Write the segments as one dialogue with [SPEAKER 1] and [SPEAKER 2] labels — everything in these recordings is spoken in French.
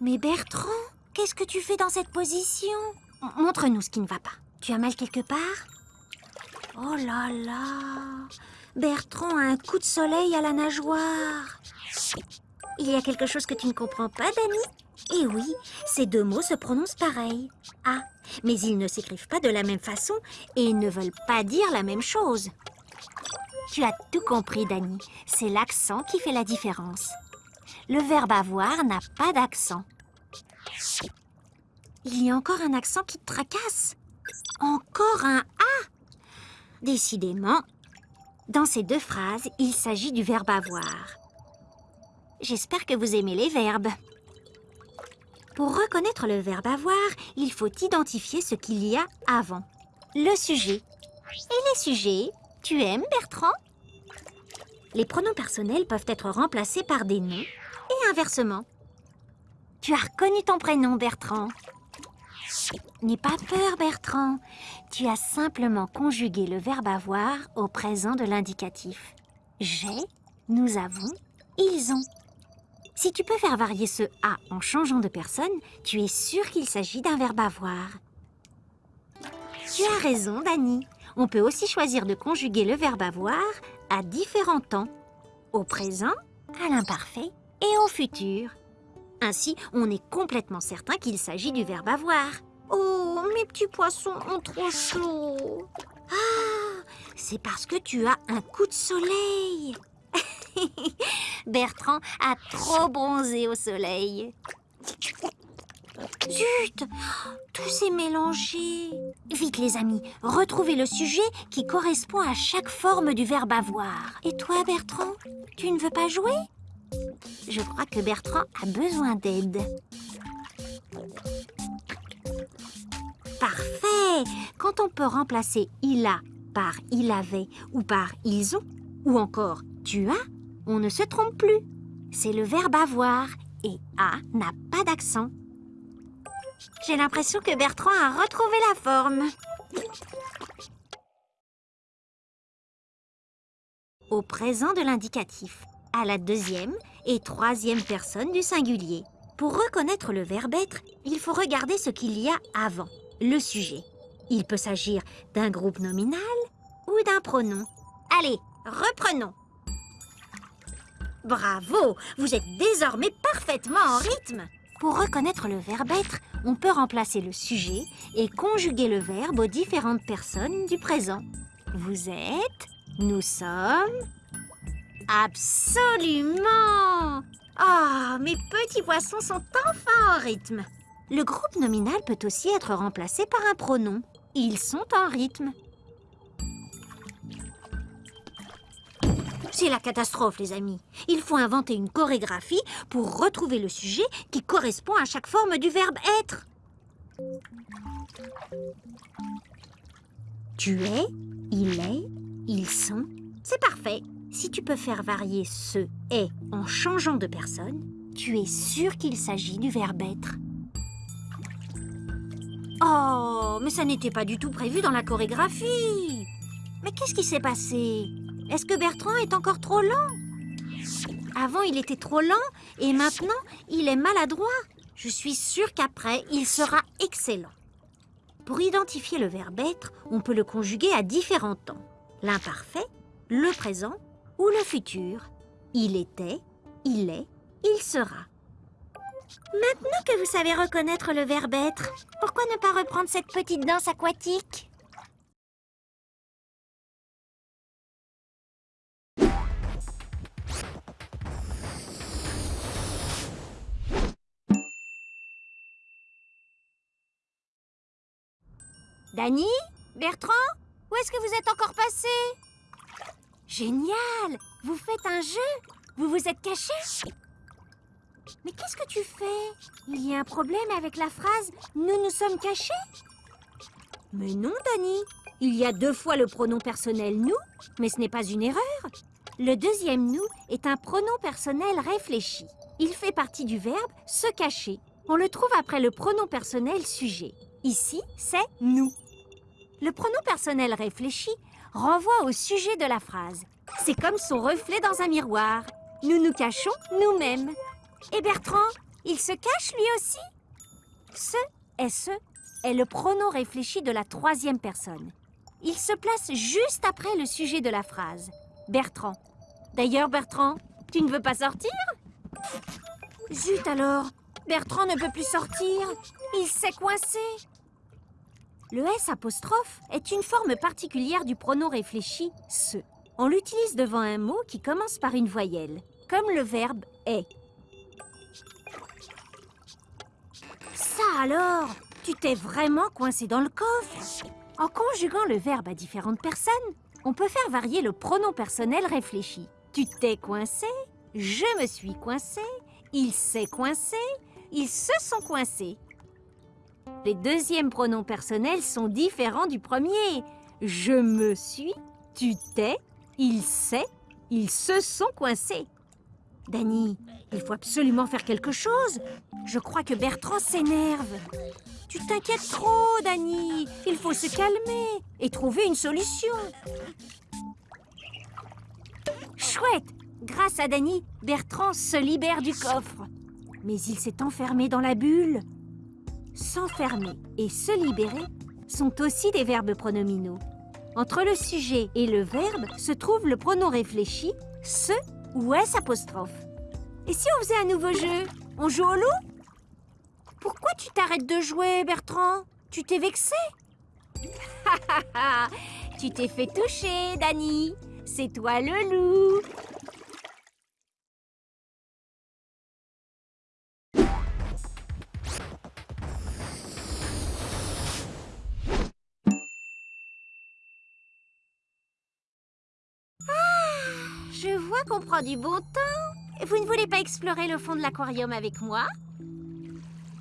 [SPEAKER 1] Mais Bertrand, qu'est-ce que tu fais dans cette position? Montre-nous ce qui ne va pas. Tu as mal quelque part? Oh là là Bertrand a un coup de soleil à la nageoire. Il y a quelque chose que tu ne comprends pas, Dani? Eh oui, ces deux mots se prononcent pareil. Ah, mais ils ne s'écrivent pas de la même façon et ne veulent pas dire la même chose. Tu as tout compris, Dani. C'est l'accent qui fait la différence. Le verbe avoir n'a pas d'accent. Il y a encore un accent qui te tracasse. Encore un A. Décidément, dans ces deux phrases, il s'agit du verbe avoir. J'espère que vous aimez les verbes. Pour reconnaître le verbe avoir, il faut identifier ce qu'il y a avant. Le sujet. Et les sujets, tu aimes Bertrand? Les pronoms personnels peuvent être remplacés par des noms et inversement. Tu as reconnu ton prénom, Bertrand. N'aie pas peur, Bertrand. Tu as simplement conjugué le verbe avoir au présent de l'indicatif. J'ai, nous avons, ils ont. Si tu peux faire varier ce A en changeant de personne, tu es sûr qu'il s'agit d'un verbe avoir. Tu as raison, Dani. On peut aussi choisir de conjuguer le verbe avoir à différents temps. Au présent, à l'imparfait et au futur. Ainsi, on est complètement certain qu'il s'agit du verbe avoir. Oh, mes petits poissons ont trop chaud. Ah, c'est parce que tu as un coup de soleil. Bertrand a trop bronzé au soleil. Zut Tout s'est mélangé. Vite les amis, retrouvez le sujet qui correspond à chaque forme du verbe avoir. Et toi Bertrand, tu ne veux pas jouer? Je crois que Bertrand a besoin d'aide. Parfait Quand on peut remplacer il a par il avait ou par ils ont, ou encore tu as, on ne se trompe plus. C'est le verbe avoir et a n'a pas d'accent. J'ai l'impression que Bertrand a retrouvé la forme. Au présent de l'indicatif, à la deuxième et troisième personne du singulier. Pour reconnaître le verbe être, il faut regarder ce qu'il y a avant, le sujet. Il peut s'agir d'un groupe nominal ou d'un pronom. Allez, reprenons. Bravo, vous êtes désormais parfaitement en rythme. Pour reconnaître le verbe être, on peut remplacer le sujet et conjuguer le verbe aux différentes personnes du présent. Vous êtes, nous sommes... Absolument Ah, mes petits poissons sont enfin en rythme. Le groupe nominal peut aussi être remplacé par un pronom. Ils sont en rythme. C'est la catastrophe, les amis. Il faut inventer une chorégraphie pour retrouver le sujet qui correspond à chaque forme du verbe être. Tu es, il est, ils sont. C'est parfait. Si tu peux faire varier ce est en changeant de personne, tu es sûr qu'il s'agit du verbe être. Oh, mais ça n'était pas du tout prévu dans la chorégraphie. Mais qu'est-ce qui s'est passé? Est-ce que Bertrand est encore trop lent? Avant, il était trop lent et maintenant, il est maladroit. Je suis sûre qu'après, il sera excellent. Pour identifier le verbe être, on peut le conjuguer à différents temps. L'imparfait, le présent ou le futur. Il était, il est, il sera. Maintenant que vous savez reconnaître le verbe être, pourquoi ne pas reprendre cette petite danse aquatique? Dany Bertrand Où est-ce que vous êtes encore passé? Génial Vous faites un jeu Vous vous êtes caché Mais qu'est-ce que tu fais? Il y a un problème avec la phrase « Nous nous sommes cachés » Mais non, Dany Il y a deux fois le pronom personnel « nous », mais ce n'est pas une erreur. Le deuxième « nous » est un pronom personnel réfléchi. Il fait partie du verbe « se cacher ». On le trouve après le pronom personnel sujet. Ici, c'est « nous ». Le pronom personnel réfléchi renvoie au sujet de la phrase. C'est comme son reflet dans un miroir. Nous nous cachons nous-mêmes. Et Bertrand, Il se cache lui aussi? Ce, SE, est le pronom réfléchi de la troisième personne. Il se place juste après le sujet de la phrase. Bertrand. D'ailleurs, Bertrand, tu ne veux pas sortir? Zut alors Bertrand ne peut plus sortir. Il s'est coincé. Le S apostrophe est une forme particulière du pronom réfléchi se. On l'utilise devant un mot qui commence par une voyelle, comme le verbe est. Ça alors Tu t'es vraiment coincé dans le coffre En conjuguant le verbe à différentes personnes, on peut faire varier le pronom personnel réfléchi. Tu t'es coincé, je me suis coincé, il s'est coincé, ils se sont coincés. Les deuxièmes pronoms personnels sont différents du premier. Je me suis, tu t'es, il s'est, ils se sont coincés. Dany, il faut absolument faire quelque chose. Je crois que Bertrand s'énerve. Tu t'inquiètes trop, Dany. Il faut se calmer et trouver une solution. Chouette Grâce à Dany, Bertrand se libère du coffre. Mais il s'est enfermé dans la bulle. S'enfermer et se libérer sont aussi des verbes pronominaux. Entre le sujet et le verbe se trouve le pronom réfléchi se ou s. Et si on faisait un nouveau jeu? On joue au loup? Pourquoi tu t'arrêtes de jouer, Bertrand? Tu t'es vexé? Tu t'es fait toucher, Dany C'est toi le loup Je vois qu'on prend du bon temps. Vous ne voulez pas explorer le fond de l'aquarium avec moi?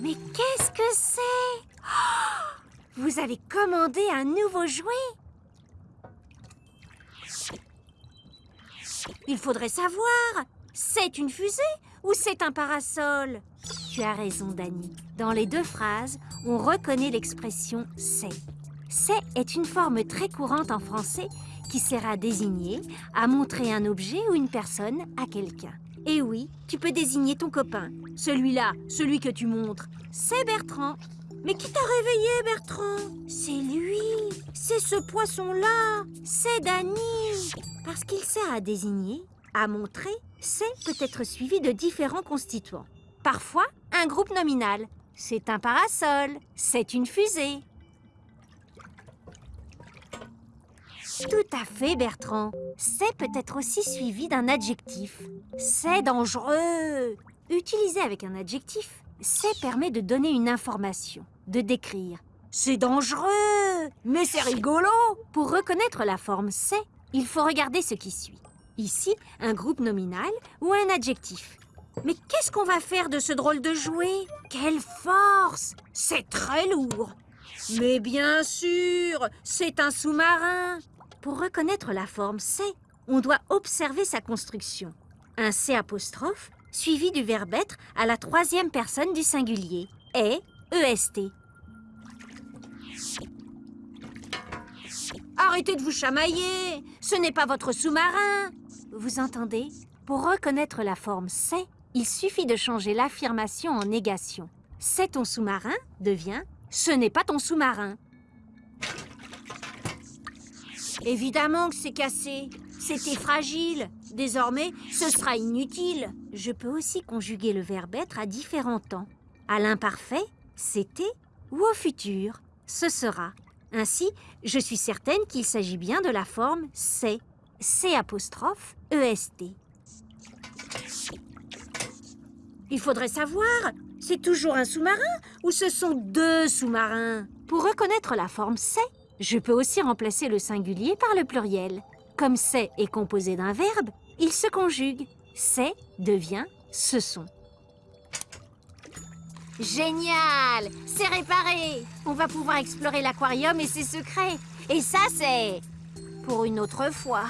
[SPEAKER 1] Mais qu'est-ce que c'est? Oh Vous avez commandé un nouveau jouet Il faudrait savoir C'est une fusée ou c'est un parasol? Tu as raison, Dani. Dans les deux phrases, on reconnaît l'expression « c'est ».« C'est » est une forme très courante en français qui sert à désigner, à montrer un objet ou une personne à quelqu'un. Et oui, tu peux désigner ton copain. Celui-là, celui que tu montres, c'est Bertrand. Mais qui t'a réveillé, Bertrand? C'est lui C'est ce poisson-là C'est Dany Parce qu'il sert à désigner, à montrer, c'est peut être suivi de différents constituants. Parfois, un groupe nominal. C'est un parasol, c'est une fusée, Tout à fait, Bertrand? C'est peut être aussi suivi d'un adjectif. C'est dangereux. Utilisé avec un adjectif, c'est permet de donner une information, de décrire. C'est dangereux, mais c'est rigolo. Pour reconnaître la forme c'est, il faut regarder ce qui suit. Ici, un groupe nominal ou un adjectif. Mais qu'est-ce qu'on va faire de ce drôle de jouet? Quelle force C'est très lourd Mais bien sûr, c'est un sous-marin pour reconnaître la forme C, on doit observer sa construction. Un C apostrophe suivi du verbe être à la troisième personne du singulier. Est, EST. Arrêtez de vous chamailler Ce n'est pas votre sous-marin Vous entendez? Pour reconnaître la forme C, il suffit de changer l'affirmation en négation. C'est ton sous-marin devient Ce n'est pas ton sous-marin. Évidemment que c'est cassé. C'était fragile. Désormais, ce sera inutile. Je peux aussi conjuguer le verbe être à différents temps. À l'imparfait, c'était, ou au futur, ce sera. Ainsi, je suis certaine qu'il s'agit bien de la forme c'est. C apostrophe EST. Il faudrait savoir, c'est toujours un sous-marin ou ce sont deux sous-marins? Pour reconnaître la forme c'est, je peux aussi remplacer le singulier par le pluriel. Comme c'est est composé d'un verbe, il se conjugue. C'est devient ce sont. Génial C'est réparé On va pouvoir explorer l'aquarium et ses secrets. Et ça, c'est... pour une autre fois.